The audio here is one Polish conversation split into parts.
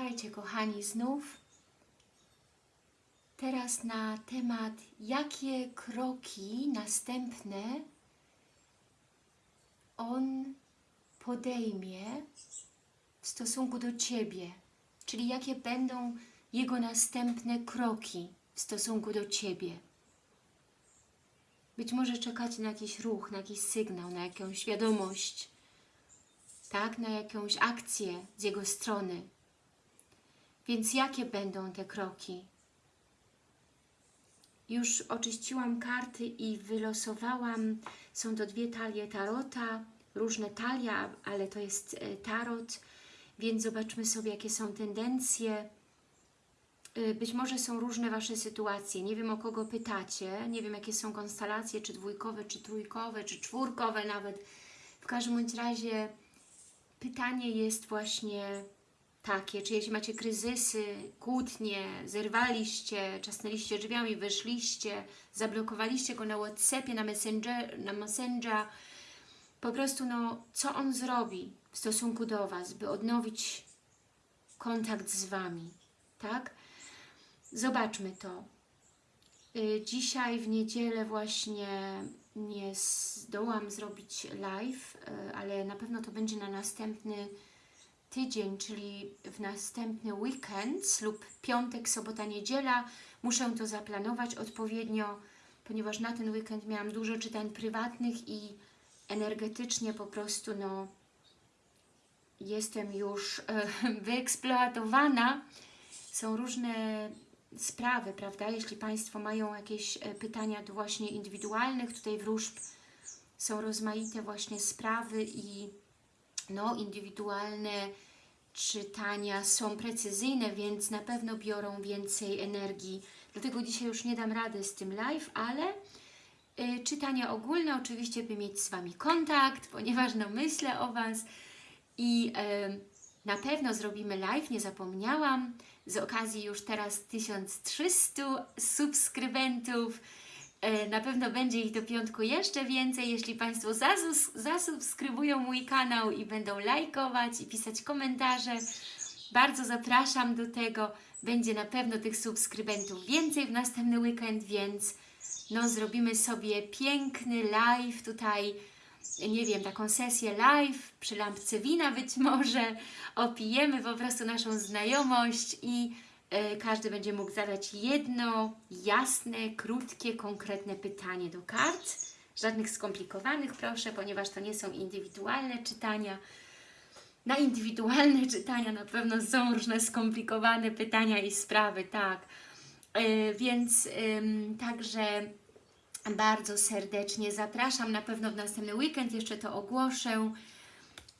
Pamiętajcie, kochani, znów teraz na temat, jakie kroki następne on podejmie w stosunku do Ciebie, czyli jakie będą jego następne kroki w stosunku do Ciebie. Być może czekacie na jakiś ruch, na jakiś sygnał, na jakąś wiadomość, tak, na jakąś akcję z jego strony. Więc jakie będą te kroki? Już oczyściłam karty i wylosowałam, są to dwie talie tarota, różne talie, ale to jest e, tarot, więc zobaczmy sobie, jakie są tendencje. Y, Być może są różne Wasze sytuacje, nie wiem o kogo pytacie, nie wiem jakie są konstelacje, czy dwójkowe, czy trójkowe, czy czwórkowe nawet. W każdym bądź razie pytanie jest właśnie takie, czy jeśli macie kryzysy, kłótnie, zerwaliście, czasnęliście drzwiami, wyszliście, zablokowaliście go na Whatsappie, na Messenger, na Messenger, po prostu no, co on zrobi w stosunku do Was, by odnowić kontakt z Wami, tak? Zobaczmy to. Y, Dzisiaj w niedzielę właśnie nie zdołam zrobić live, y, ale na pewno to będzie na następny tydzień, czyli w następny weekend lub piątek, sobota, niedziela. Muszę to zaplanować odpowiednio, ponieważ na ten weekend miałam dużo czytań prywatnych i energetycznie po prostu no, jestem już e, wyeksploatowana. Są różne sprawy, prawda? Jeśli Państwo mają jakieś e, pytania do właśnie indywidualnych, tutaj wróżb są rozmaite właśnie sprawy i no, indywidualne czytania są precyzyjne, więc na pewno biorą więcej energii. Dlatego dzisiaj już nie dam rady z tym live, ale y, czytania ogólne oczywiście, by mieć z Wami kontakt, ponieważ no myślę o Was i y, na pewno zrobimy live, nie zapomniałam, z okazji już teraz 1300 subskrybentów, Na pewno będzie ich do piątku jeszcze więcej, jeśli Państwo zasubskrybują mój kanał i będą lajkować i pisać komentarze. Bardzo zapraszam do tego. Będzie na pewno tych subskrybentów więcej w następny weekend, więc no, zrobimy sobie piękny live tutaj, nie wiem, taką sesję live przy lampce wina być może. Opijemy po prostu naszą znajomość i E, każdy będzie mógł zadać jedno jasne, krótkie, konkretne pytanie do kart. Żadnych skomplikowanych, proszę, ponieważ to nie są indywidualne czytania. Na indywidualne czytania na pewno są różne skomplikowane pytania i sprawy, tak. E, Więc także bardzo serdecznie zapraszam. Na pewno w następny weekend jeszcze to ogłoszę.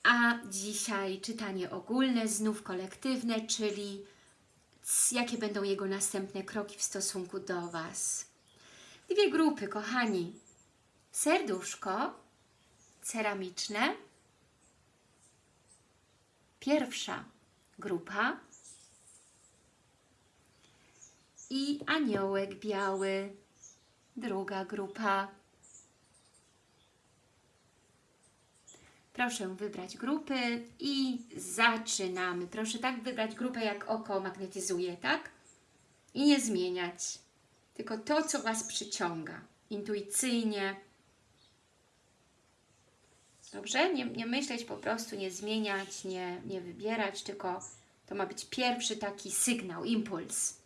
A dzisiaj czytanie ogólne, znów kolektywne, czyli jakie będą jego następne kroki w stosunku do Was. Dwie grupy, kochani. Serduszko ceramiczne. Pierwsza grupa. I aniołek biały. Druga grupa. Proszę wybrać grupy i zaczynamy. Proszę tak wybrać grupę, jak oko magnetyzuje, tak? I nie zmieniać. Tylko to, co Was przyciąga. Intuicyjnie. Dobrze? Nie, nie myśleć po prostu, nie zmieniać, nie, nie wybierać, tylko to ma być pierwszy taki sygnał, impuls.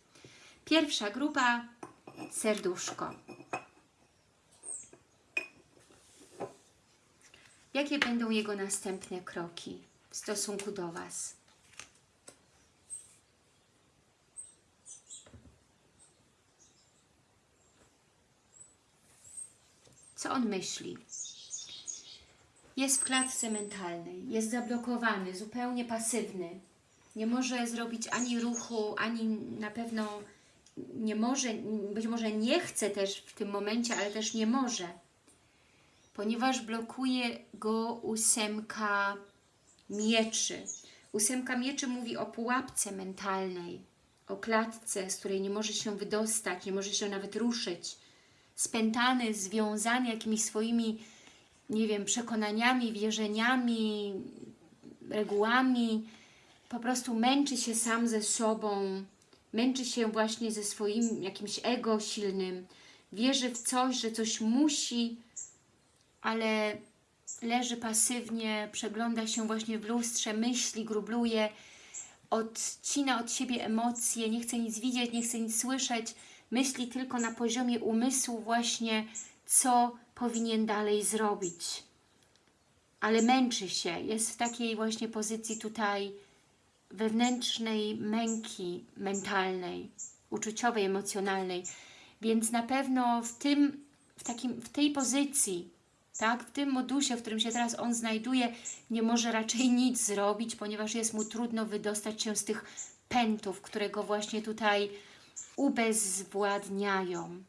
Pierwsza grupa, serduszko. Jakie będą jego następne kroki w stosunku do Was? Co on myśli? Jest w klatce mentalnej, jest zablokowany, zupełnie pasywny. Nie może zrobić ani ruchu, ani na pewno nie może, być może nie chce też w tym momencie, ale też nie może ponieważ blokuje go ósemka mieczy. Ósemka mieczy mówi o pułapce mentalnej, o klatce, z której nie może się wydostać, nie może się nawet ruszyć. Spętany, związany jakimiś swoimi, nie wiem, przekonaniami, wierzeniami, regułami, po prostu męczy się sam ze sobą, męczy się właśnie ze swoim jakimś ego silnym, wierzy w coś, że coś musi, ale leży pasywnie, przegląda się właśnie w lustrze, myśli, grubluje, odcina od siebie emocje, nie chce nic widzieć, nie chce nic słyszeć, myśli tylko na poziomie umysłu właśnie, co powinien dalej zrobić. Ale męczy się, jest w takiej właśnie pozycji tutaj wewnętrznej męki mentalnej, uczuciowej, emocjonalnej. Więc na pewno w, tym, w, takim, w tej pozycji, tak, w tym modusie, w którym się teraz on znajduje, nie może raczej nic zrobić, ponieważ jest mu trudno wydostać się z tych pętów, które go właśnie tutaj ubezwładniają.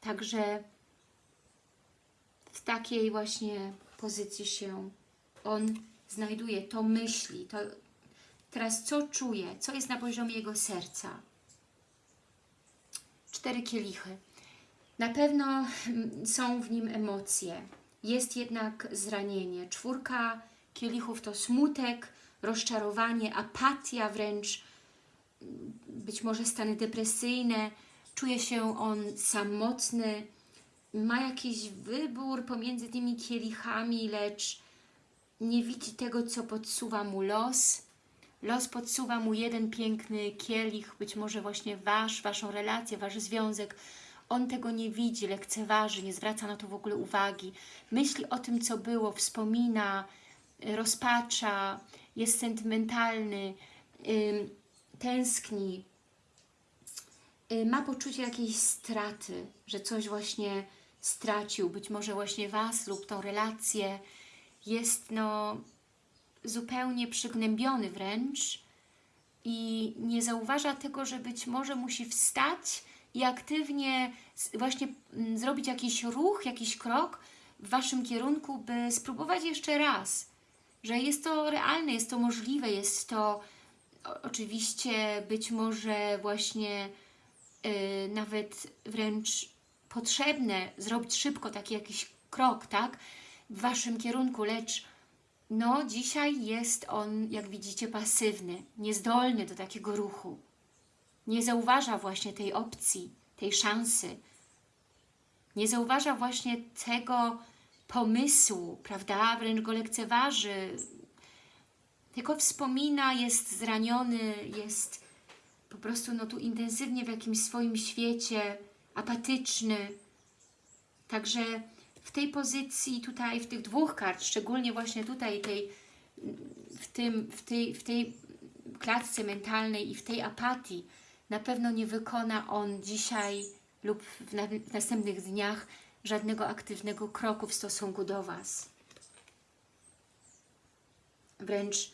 Także w takiej właśnie pozycji się on znajduje, to myśli, to teraz co czuje, co jest na poziomie jego serca. Cztery kielichy. Na pewno mm, są w nim emocje, jest jednak zranienie. Czwórka kielichów to smutek, rozczarowanie, apatia wręcz, mm, być może stany depresyjne, czuje się on samotny, ma jakiś wybór pomiędzy tymi kielichami, lecz nie widzi tego, co podsuwa mu los. Los podsuwa mu jeden piękny kielich, być może właśnie Wasz, Waszą relację, Wasz związek. On tego nie widzi, lekceważy, nie zwraca na to w ogóle uwagi. Myśli o tym, co było, wspomina, rozpacza, jest sentymentalny, ym, tęskni, y, ma poczucie jakiejś straty, że coś właśnie stracił, być może właśnie Was lub tą relację, jest no zupełnie przygnębiony wręcz i nie zauważa tego, że być może musi wstać i aktywnie właśnie mm, zrobić jakiś ruch, jakiś krok w Waszym kierunku, by spróbować jeszcze raz, że jest to realne, jest to możliwe, jest to oczywiście być może właśnie yy, nawet wręcz potrzebne zrobić szybko taki jakiś krok, tak? w Waszym kierunku, lecz no dzisiaj jest on, jak widzicie, pasywny, niezdolny do takiego ruchu. Nie zauważa właśnie tej opcji, tej szansy. Nie zauważa właśnie tego pomysłu, prawda? Wręcz go lekceważy. Tylko wspomina, jest zraniony, jest po prostu no tu intensywnie w jakimś swoim świecie, apatyczny. Także w tej pozycji tutaj, w tych dwóch kart, szczególnie właśnie tutaj tej, w, tym, w, tej, w tej klatce mentalnej i w tej apatii, na pewno nie wykona on dzisiaj lub w, na, w następnych dniach żadnego aktywnego kroku w stosunku do Was. Wręcz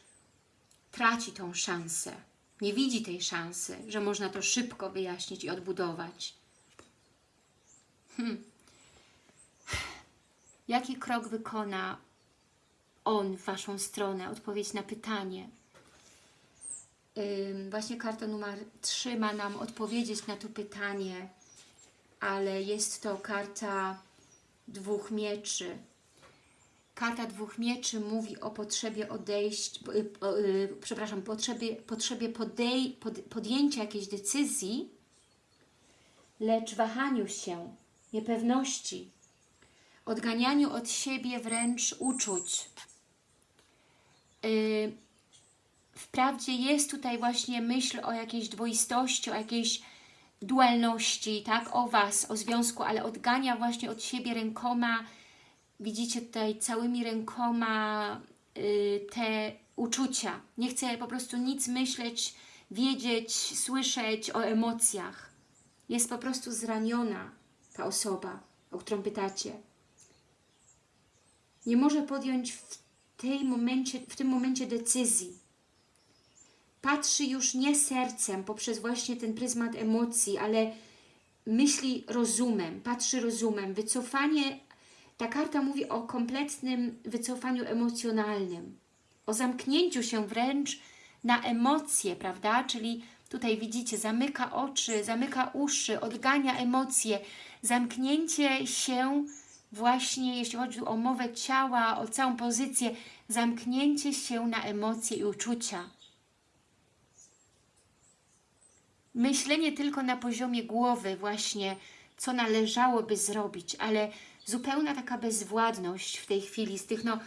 traci tą szansę. Nie widzi tej szansy, że można to szybko wyjaśnić i odbudować. Hmm. Jaki krok wykona on w Waszą stronę? Odpowiedź na pytanie. Właśnie karta numer 3 ma nam odpowiedzieć na to pytanie, ale jest to karta dwóch mieczy. Karta dwóch mieczy mówi o potrzebie odejść, y, przepraszam, potrzebie, potrzebie podej, pod, podjęcia jakiejś decyzji, lecz wahaniu się, niepewności, odganianiu od siebie wręcz uczuć. Wprawdzie jest tutaj właśnie myśl o jakiejś dwoistości, o jakiejś dualności, tak, o Was, o związku, ale odgania właśnie od siebie rękoma, widzicie tutaj całymi rękoma yy, te uczucia. Nie chce po prostu nic myśleć, wiedzieć, słyszeć o emocjach. Jest po prostu zraniona ta osoba, o którą pytacie nie może podjąć w, tej momencie, w tym momencie decyzji. Patrzy już nie sercem, poprzez właśnie ten pryzmat emocji, ale myśli rozumem, patrzy rozumem. Wycofanie, ta karta mówi o kompletnym wycofaniu emocjonalnym, o zamknięciu się wręcz na emocje, prawda? Czyli tutaj widzicie, zamyka oczy, zamyka uszy, odgania emocje, zamknięcie się właśnie jeśli chodzi o mowę ciała, o całą pozycję, zamknięcie się na emocje i uczucia. Myślenie tylko na poziomie głowy właśnie, co należałoby zrobić, ale zupełna taka bezwładność w tej chwili z tych, no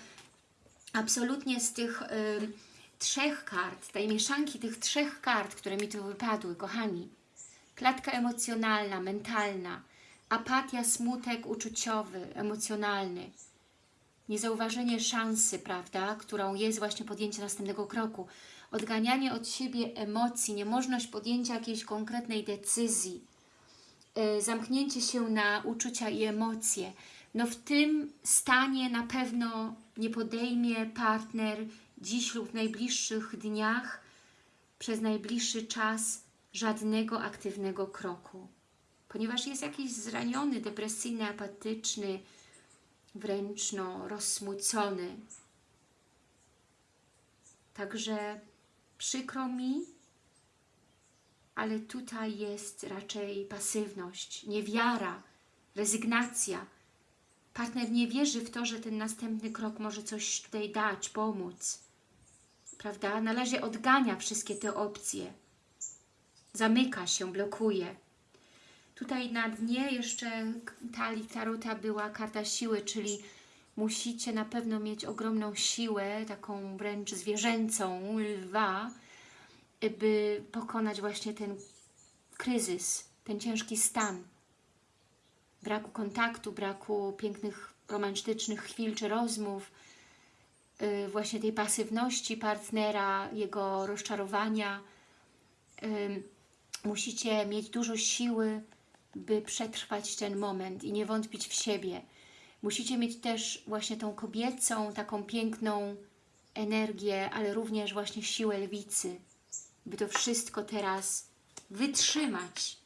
absolutnie z tych y, trzech kart, tej mieszanki tych trzech kart, które mi tu wypadły, kochani. Klatka emocjonalna, mentalna, apatia, smutek uczuciowy, emocjonalny, niezauważenie szansy, prawda, którą jest właśnie podjęcie następnego kroku, odganianie od siebie emocji, niemożność podjęcia jakiejś konkretnej decyzji, yy, zamknięcie się na uczucia i emocje. No w tym stanie na pewno nie podejmie partner dziś lub w najbliższych dniach, przez najbliższy czas żadnego aktywnego kroku. Ponieważ jest jakiś zraniony, depresyjny, apatyczny, wręcz no, rozsmucony. Także przykro mi, ale tutaj jest raczej pasywność, niewiara, rezygnacja. Partner nie wierzy w to, że ten następny krok może coś tutaj dać, pomóc. Prawda? Na razie odgania wszystkie te opcje. Zamyka się, blokuje. Tutaj na dnie jeszcze talii Tarota była karta siły, czyli musicie na pewno mieć ogromną siłę, taką wręcz zwierzęcą, lwa, by pokonać właśnie ten kryzys, ten ciężki stan braku kontaktu, braku pięknych, romantycznych chwil czy rozmów, yy, właśnie tej pasywności partnera, jego rozczarowania. Yy, musicie mieć dużo siły, by przetrwać ten moment i nie wątpić w siebie. Musicie mieć też właśnie tą kobiecą, taką piękną energię, ale również właśnie siłę lwicy, by to wszystko teraz wytrzymać.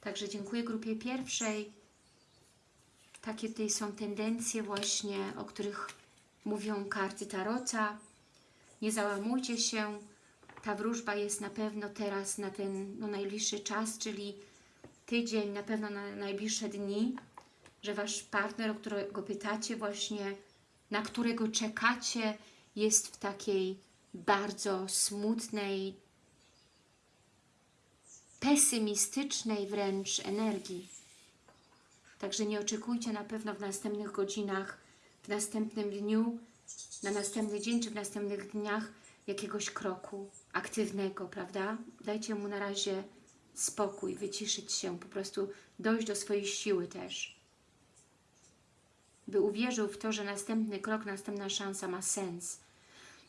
Także dziękuję grupie pierwszej. Takie tutaj są tendencje właśnie, o których mówią karty Tarota. Nie załamujcie się, ta wróżba jest na pewno teraz na ten no, najbliższy czas, czyli tydzień, na pewno na najbliższe dni, że Wasz partner, o którego pytacie właśnie, na którego czekacie, jest w takiej bardzo smutnej, pesymistycznej wręcz energii. Także nie oczekujcie na pewno w następnych godzinach, w następnym dniu, na następny dzień czy w następnych dniach jakiegoś kroku aktywnego, prawda? Dajcie mu na razie spokój, wyciszyć się, po prostu dojść do swojej siły też. By uwierzył w to, że następny krok, następna szansa ma sens.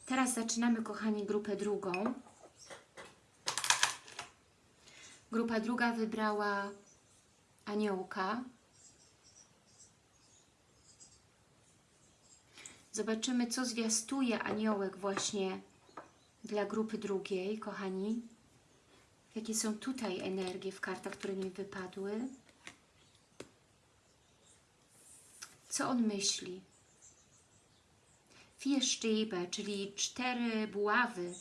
Teraz zaczynamy, kochani, grupę drugą. Grupa druga wybrała aniołka. Zobaczymy, co zwiastuje aniołek właśnie dla grupy drugiej, kochani. Jakie są tutaj energie w kartach, które mi wypadły. Co on myśli? Vier czyli cztery buławy.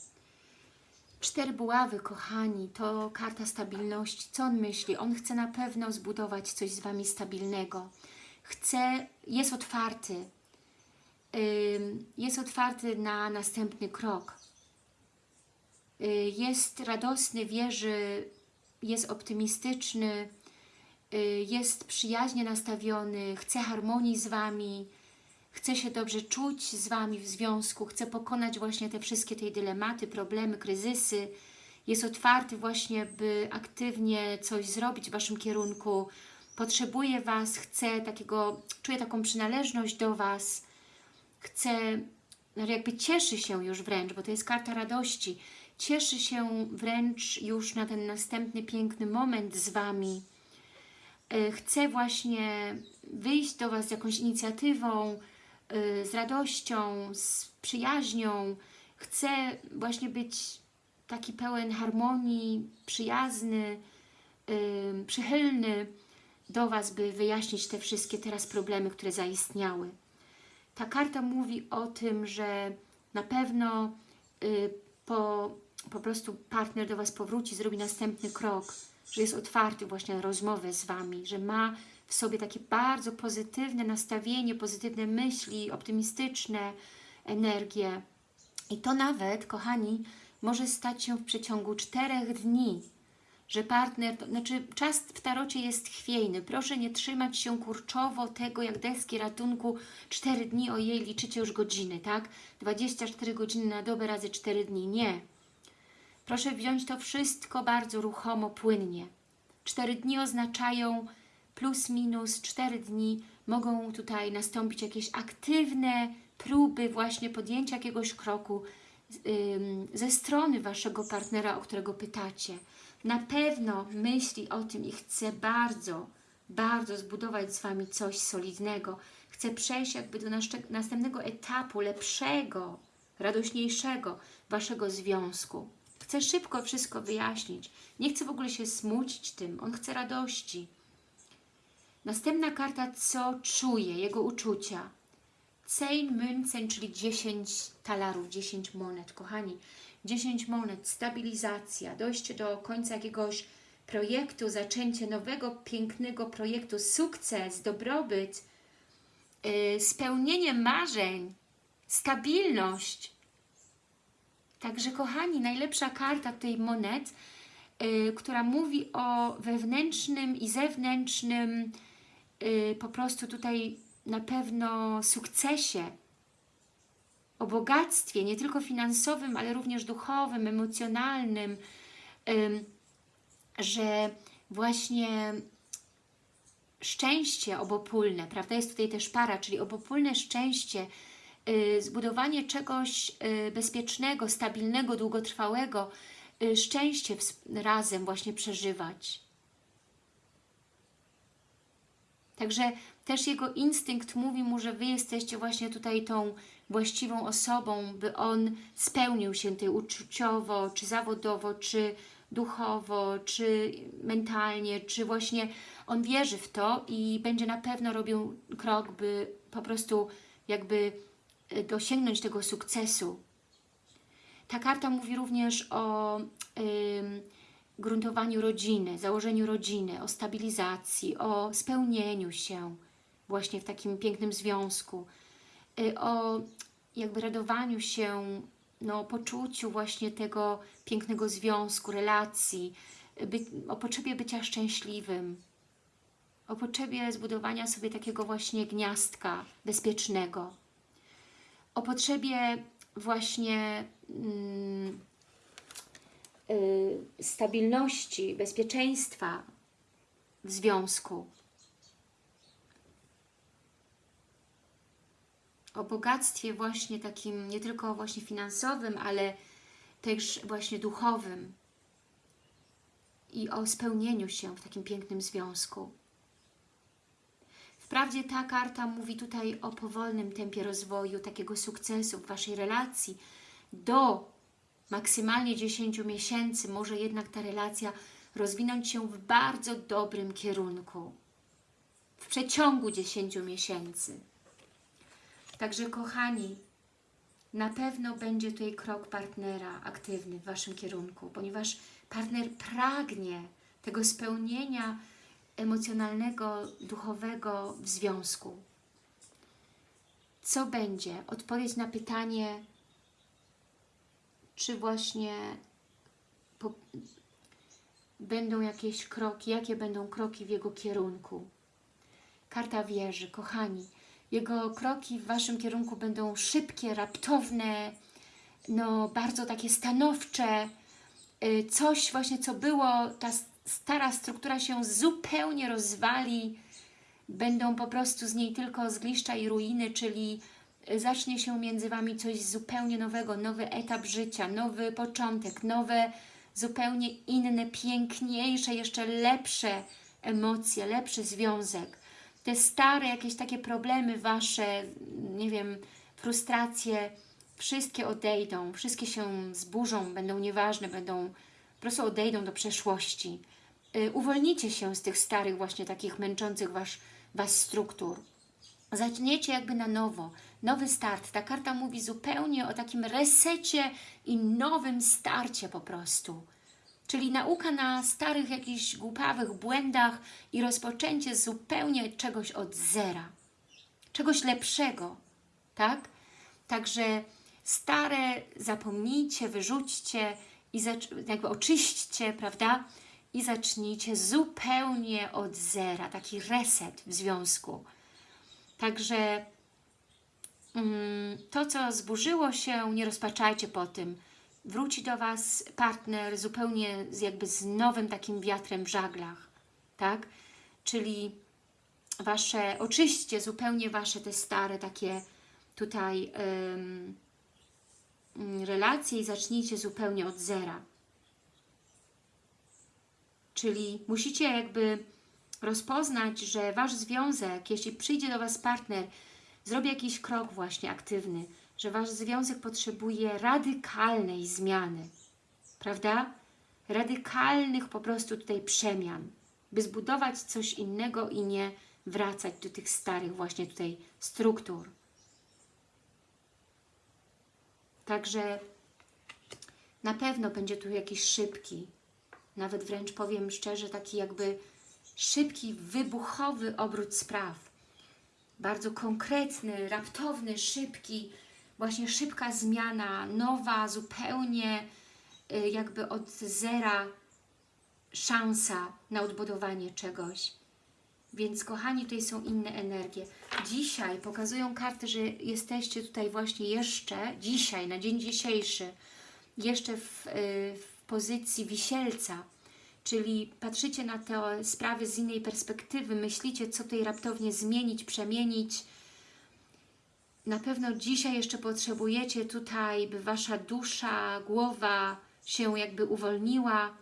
Cztery buławy, kochani, to karta stabilności. Co on myśli? On chce na pewno zbudować coś z Wami stabilnego. Chce, jest otwarty. Jest otwarty na następny krok jest radosny, wierzy, jest optymistyczny, y, jest przyjaźnie nastawiony, chce harmonii z Wami, chce się dobrze czuć z Wami w związku, chce pokonać właśnie te wszystkie te dylematy, problemy, kryzysy, jest otwarty właśnie, by aktywnie coś zrobić w Waszym kierunku, potrzebuje Was, chce takiego, czuje taką przynależność do Was, chce, no jakby cieszy się już wręcz, bo to jest karta radości, cieszy się wręcz już na ten następny piękny moment z Wami. E, chce właśnie wyjść do Was z jakąś inicjatywą, e, z radością, z przyjaźnią. Chce właśnie być taki pełen harmonii, przyjazny, e, przychylny do Was, by wyjaśnić te wszystkie teraz problemy, które zaistniały. Ta karta mówi o tym, że na pewno po po prostu partner do Was powróci, zrobi następny krok, że jest otwarty właśnie na rozmowę z Wami, że ma w sobie takie bardzo pozytywne nastawienie, pozytywne myśli, optymistyczne energie. I to nawet, kochani, może stać się w przeciągu czterech dni, że partner, to znaczy czas w tarocie jest chwiejny. Proszę nie trzymać się kurczowo tego, jak deski ratunku, 4 dni, ojej, liczycie już godziny, tak? 24 godziny na dobę razy 4 dni. Nie. Proszę wziąć to wszystko bardzo ruchomo, płynnie. 4 dni oznaczają plus minus 4 dni. Mogą tutaj nastąpić jakieś aktywne próby właśnie podjęcia jakiegoś kroku ze strony Waszego partnera, o którego pytacie. Na pewno myśli o tym i chce bardzo, bardzo zbudować z Wami coś solidnego. Chce przejść jakby do następnego etapu, lepszego, radośniejszego Waszego związku. Chce szybko wszystko wyjaśnić. Nie chce w ogóle się smucić tym. On chce radości. Następna karta, co czuje, jego uczucia. Zehn Münzen, czyli 10 talarów, 10 monet. Kochani, 10 monet, stabilizacja, dojście do końca jakiegoś projektu, zaczęcie nowego, pięknego projektu, sukces, dobrobyt, yy, spełnienie marzeń, stabilność. Także kochani, najlepsza karta tej monet, yy, która mówi o wewnętrznym i zewnętrznym yy, po prostu tutaj na pewno sukcesie, o bogactwie, nie tylko finansowym, ale również duchowym, emocjonalnym, ym, że właśnie szczęście obopólne, prawda, jest tutaj też para, czyli obopólne szczęście, zbudowanie czegoś y, bezpiecznego, stabilnego, długotrwałego, y, szczęście razem właśnie przeżywać. Także też jego instynkt mówi mu, że Wy jesteście właśnie tutaj tą właściwą osobą, by on spełnił się tej uczuciowo, czy zawodowo, czy duchowo, czy mentalnie, czy właśnie on wierzy w to i będzie na pewno robił krok, by po prostu jakby dosięgnąć tego sukcesu. Ta karta mówi również o ym, gruntowaniu rodziny, założeniu rodziny, o stabilizacji, o spełnieniu się właśnie w takim pięknym związku, y, o jakby radowaniu się, no, poczuciu właśnie tego pięknego związku, relacji, by, o potrzebie bycia szczęśliwym, o potrzebie zbudowania sobie takiego właśnie gniazdka bezpiecznego, o potrzebie właśnie mm, y, stabilności, bezpieczeństwa w związku. o bogactwie właśnie takim nie tylko właśnie finansowym, ale też właśnie duchowym i o spełnieniu się w takim pięknym związku. Wprawdzie ta karta mówi tutaj o powolnym tempie rozwoju, takiego sukcesu w Waszej relacji. Do maksymalnie 10 miesięcy może jednak ta relacja rozwinąć się w bardzo dobrym kierunku. W przeciągu 10 miesięcy. Także kochani, na pewno będzie tutaj krok partnera aktywny w Waszym kierunku, ponieważ partner pragnie tego spełnienia emocjonalnego, duchowego w związku. Co będzie? Odpowiedź na pytanie, czy właśnie po, będą jakieś kroki, jakie będą kroki w jego kierunku. Karta wieży, kochani, jego kroki w Waszym kierunku będą szybkie, raptowne, no bardzo takie stanowcze. Y, coś właśnie, co było, ta stara struktura się zupełnie rozwali. Będą po prostu z niej tylko zgliszcza i ruiny, czyli y, zacznie się między Wami coś zupełnie nowego, nowy etap życia, nowy początek, nowe, zupełnie inne, piękniejsze, jeszcze lepsze emocje, lepszy związek te stare jakieś takie problemy Wasze, nie wiem, frustracje, wszystkie odejdą, wszystkie się zburzą, będą nieważne, będą, po prostu odejdą do przeszłości. Yy, uwolnicie się z tych starych właśnie takich męczących was, was struktur. Zaczniecie jakby na nowo, nowy start. Ta karta mówi zupełnie o takim resecie i nowym starcie po prostu. Czyli nauka na starych jakichś głupawych błędach i rozpoczęcie zupełnie czegoś od zera. Czegoś lepszego, tak? Także stare zapomnijcie, wyrzućcie i jakby oczyśćcie, prawda? I zacznijcie zupełnie od zera, taki reset w związku. Także mm, to, co zburzyło się, nie rozpaczajcie po tym. Wróci do Was partner zupełnie jakby z nowym takim wiatrem w żaglach, tak? Czyli Wasze, oczyście zupełnie Wasze te stare takie tutaj mm, relacje i zacznijcie zupełnie od zera. Czyli musicie jakby rozpoznać, że Wasz związek, jeśli przyjdzie do Was partner, zrobi jakiś krok właśnie aktywny, że Wasz związek potrzebuje radykalnej zmiany, prawda? Radykalnych po prostu tutaj przemian, by zbudować coś innego i nie wracać do tych starych właśnie tutaj struktur. Także na pewno będzie tu jakiś szybki, nawet wręcz powiem szczerze, taki jakby szybki, wybuchowy obrót spraw. Bardzo konkretny, raptowny, szybki, właśnie szybka zmiana, nowa, zupełnie y, jakby od zera szansa na odbudowanie czegoś. Więc kochani, tutaj są inne energie. Dzisiaj pokazują karty, że jesteście tutaj właśnie jeszcze, dzisiaj, na dzień dzisiejszy, jeszcze w, y, w pozycji wisielca, czyli patrzycie na te sprawy z innej perspektywy, myślicie, co tutaj raptownie zmienić, przemienić. Na pewno dzisiaj jeszcze potrzebujecie tutaj, by Wasza dusza, głowa się jakby uwolniła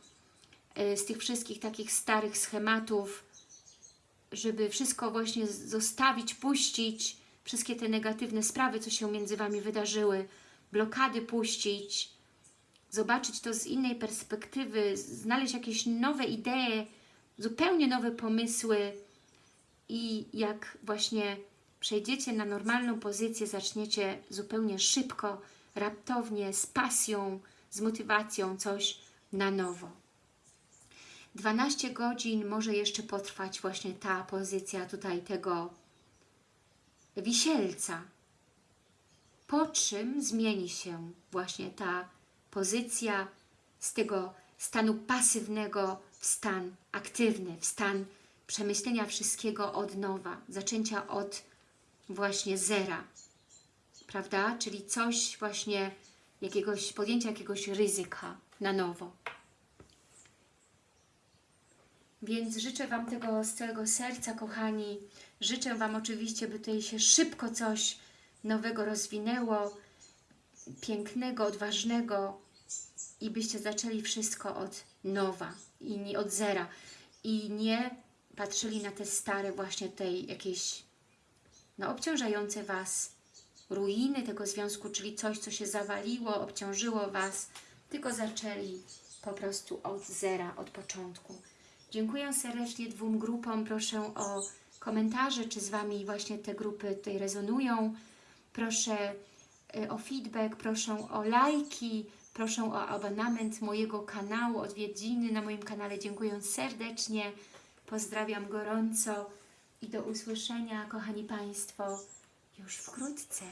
y, z tych wszystkich takich starych schematów, żeby wszystko właśnie zostawić, puścić, wszystkie te negatywne sprawy, co się między Wami wydarzyły, blokady puścić, zobaczyć to z innej perspektywy, znaleźć jakieś nowe idee, zupełnie nowe pomysły i jak właśnie przejdziecie na normalną pozycję, zaczniecie zupełnie szybko, raptownie, z pasją, z motywacją coś na nowo. 12 godzin może jeszcze potrwać właśnie ta pozycja tutaj tego wisielca. Po czym zmieni się właśnie ta pozycja z tego stanu pasywnego w stan aktywny, w stan przemyślenia wszystkiego od nowa, zaczęcia od właśnie zera, prawda? Czyli coś właśnie, jakiegoś, podjęcia jakiegoś ryzyka na nowo. Więc życzę Wam tego z całego serca, kochani. Życzę Wam oczywiście, by tutaj się szybko coś nowego rozwinęło, pięknego, odważnego i byście zaczęli wszystko od nowa i nie od zera i nie patrzyli na te stare właśnie tej jakieś no, obciążające Was ruiny tego związku, czyli coś, co się zawaliło, obciążyło Was, tylko zaczęli po prostu od zera, od początku. Dziękuję serdecznie dwóm grupom. Proszę o komentarze, czy z Wami właśnie te grupy tutaj rezonują. Proszę o feedback, proszę o lajki, proszę o abonament mojego kanału, odwiedziny na moim kanale. Dziękuję serdecznie. Pozdrawiam gorąco i do usłyszenia, kochani Państwo, już wkrótce.